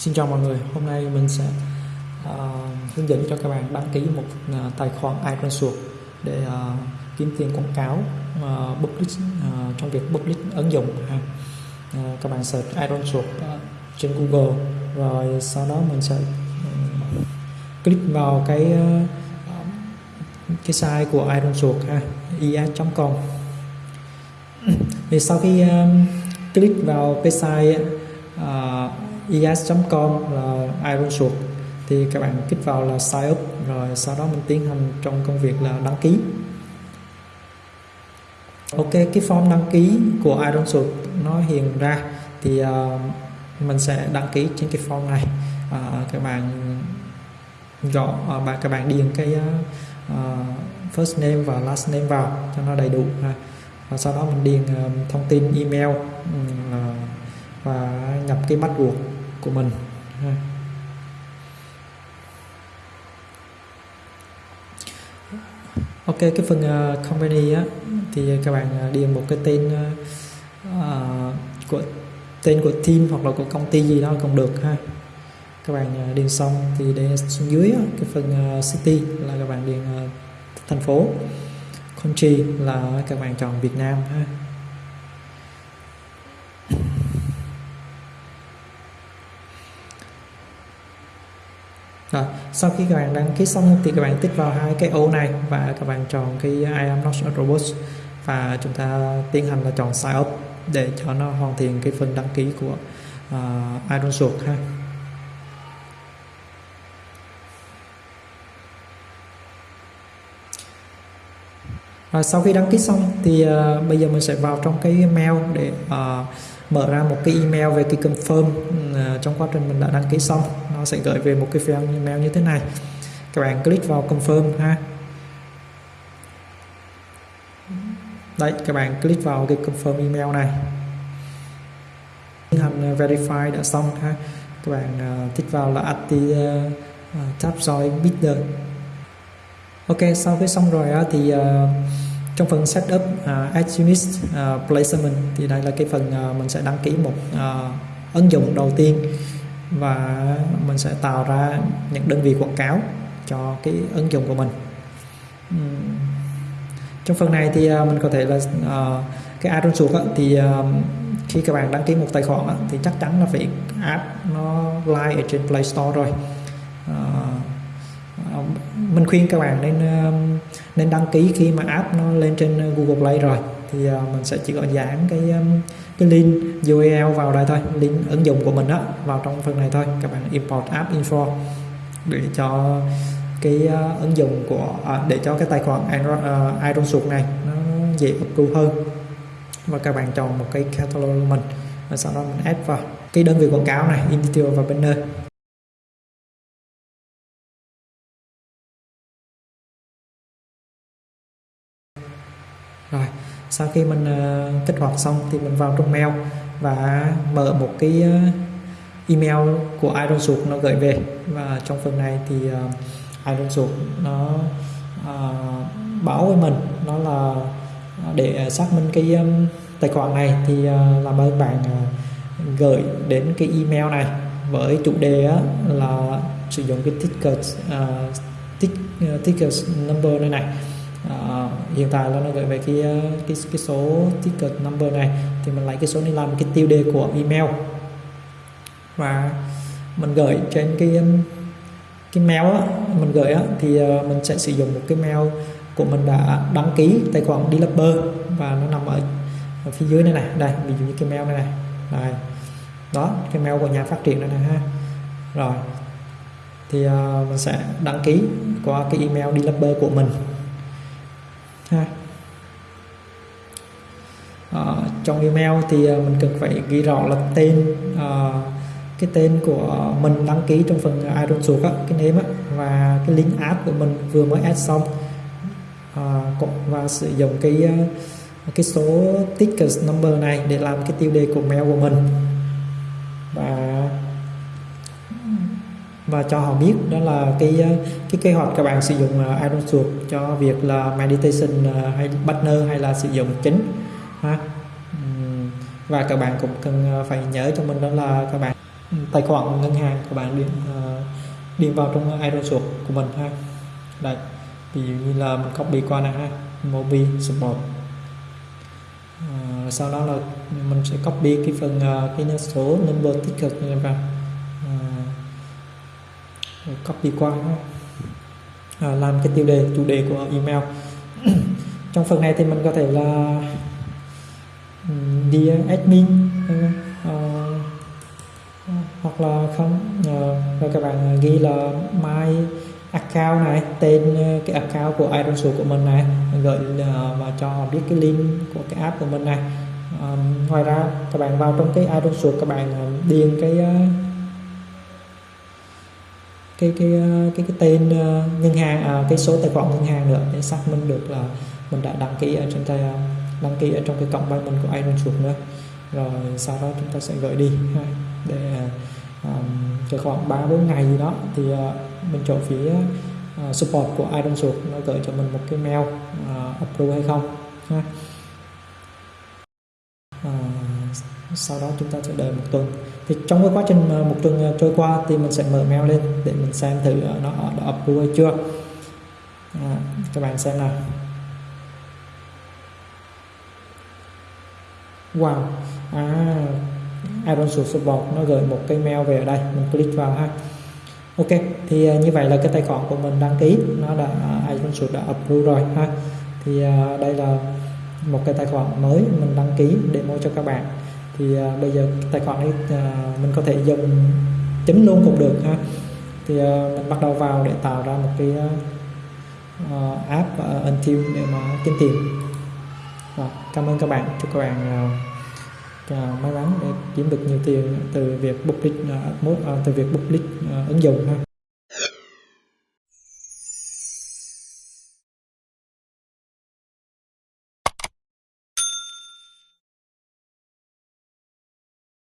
Xin chào mọi người, hôm nay mình sẽ uh, hướng dẫn cho các bạn đăng ký một uh, tài khoản iTunes để uh, kiếm tiền quảng cáo uh, public uh, trong việc public ứng dụng ha. Uh, các bạn search iTunes uh, trên Google rồi sau đó mình sẽ uh, click vào cái uh, cái site của iTunes ha, is.com thì sau khi uh, click vào cái site uh, is.com là iRunSuite thì các bạn kích vào là sign up rồi sau đó mình tiến hành trong công việc là đăng ký. Ok cái form đăng ký của iRunSuite nó hiện ra thì uh, mình sẽ đăng ký trên cái form này. Uh, các bạn gõ uh, à, bạn các bạn điền cái uh, first name và last name vào cho nó đầy đủ ha. Và sau đó mình điền uh, thông tin email uh, và nhập cái password của mình ok cái phần ờ, uh, company á thì các bạn ờ, điền một cái tên uh, của tên của team hoặc là của công ty gì đó cũng được ha. Các bạn điền xong thì để xuống dưới cái phần uh, city là các bạn điền uh, thành phố. Country là các bạn chọn Việt Nam ha Rồi, sau khi các bạn đăng ký xong thì các bạn tích vào hai cái ô này và các bạn chọn cái I am not a robot và chúng ta tiến hành là chọn sign up để cho nó hoàn thiện cái phần đăng ký của à, uh, Iron Sword ha. Rồi, sau khi đăng ký xong thì uh, bây giờ mình sẽ vào trong cái mail để uh, mở ra một cái email về cái confirm uh, trong quá trình mình đã đăng ký xong. Nó sẽ gửi về một cái file email như thế này. Các bạn click vào confirm ha. Đấy các bạn click vào cái confirm email này. Tiến hành verify đã xong ha. Các bạn uh, thích vào là active uh, tab join bidder. Ok sau khi xong rồi uh, thì uh, trong phần setup à, uh, as unit uh, placement thì đây là cái phần uh, mình sẽ đăng ký một uh, ứng dụng đầu tiên và mình sẽ tạo ra những đơn vị quảng cáo cho cái ứng dụng của mình. Trong phần này thì uh, mình có thể là uh, cái add suốt thì uh, khi các bạn đăng ký một tài khoản á, thì chắc chắn là phải app nó live ở trên Play Store rồi. Uh, mình khuyên các bạn nên um, nên đăng ký khi mà app nó lên trên uh, Google Play rồi. Thì uh, mình sẽ chỉ có dán cái um, cái link URL vào đây thôi link ứng dụng của mình đó vào trong phần này thôi. Các bạn import app info để cho cái uh, ứng dụng của à, để cho cái tài khoản uh, Iron Suit này nó dễ approve hơn. Và các bạn chọn một cái catalog của mình và sau đó mình add vào cái đơn vị quảng cáo này editor và banner. Rồi sau khi mình uh, kích hoạt xong thì mình vào trong mail và mở một cái uh, email của Iron Suit nó gửi về. Và trong phần này thì uh, Iron Suit nó uh, báo với mình nó là để xác minh cái um, tài khoản này thì uh, làm ơn bạn uh, gửi đến cái email này với chủ đề á, là sử dụng cái ticket uh, uh, ticket number này này uh, hiện tại là nó gửi về cái ờ, cái cái số ticket number này. Thì mình lấy cái số này làm cái tiêu đề của email. Và mình gửi trên cái cái mail á, mình gửi á, thì ờ, mình sẽ sử dụng một cái mail của mình đã đăng ký tài khoản developer và nó nằm ở, ở phía dưới này này. Đây ví dụ như cái mail này này. Đây. Đó cái mail của nhà phát triển này này ha. Rồi. Thì uh, mình sẽ đăng ký qua cái email developer của mình ha. À, trong email thì à, mình cần phải ghi rõ là tên à, cái tên của mình đăng ký trong phần Iron Suit á, cái name á, và cái link app của mình vừa mới add xong. À, và sử dụng cái à, cái số ticket number này để làm cái tiêu đề của mail của mình. Và cho họ biết. Đó là cái ờ, cái kế hoạch các bạn sử dụng ờ, Iron Suit cho việc là meditation ờ, hay partner hay là sử dụng chính ha. Và các bạn cũng cần phải nhớ cho mình đó là các bạn tài khoản ngân hàng các bạn điền điền vào trong iRosuộc của mình ha. Đây ví dụ như là mình copy qua này ha Mobi support. À, sau đó là mình sẽ copy cái phần uh, cái số number ticket này vào à, copy qua à, làm cái tiêu đề chủ đề của email. Trong phần này thì mình có thể là đi admin uh, hoặc là không ờ, uh, rồi các bạn ghi là my account này tên ờ, cái account của iRosuit của mình này gửi uh, và cho họ biết cái link của cái app của mình này. Um, ngoài ra các bạn vào trong cái iRosuit các bạn điền cái uh, cái cái ờ, cái cái tên ờ, ngân hàng à, cái số tài khoản ngân hàng nữa để xác minh được là mình đã đăng ký ở trên tay ờ, đăng ký ở trong cái cộng payment của iRosuit nữa rồi sau đó chúng ta sẽ gửi đi để um, khoảng 3 4 ngày gì đó thì uh, mình chọn phía uh, support của iRosuit nó gửi cho mình một cái mail uh, approve hay không ha. Uh, sau đó chúng ta sẽ đợi một tuần. Thì trong cái quá trình một tuần à, trôi qua thì mình sẽ mở mail lên để mình xem thử à, nó à, đã up hay chưa. À, các bạn xem nào. Wow. À Iron Support nó gửi một cái mail về ở đây. Mình click vào ha. Ok thì như vậy là cái tài khoản của mình đăng ký nó đã Iron Source đã approve rồi ha. Thì đây là một cái tài khoản mới mình đăng ký để demo cho các bạn thì uh, bây giờ tài khoản này uh, à, mình có thể dùng chính luôn cũng được ha. Thì uh, mình bắt đầu vào để tạo ra một cái uh, app uh, Until để mà kiếm tiền. Cảm ơn các bạn. Chúc các bạn uh, may mắn để kiếm được nhiều tiền từ việc public uh, từ việc public uh, ứng dụng ha.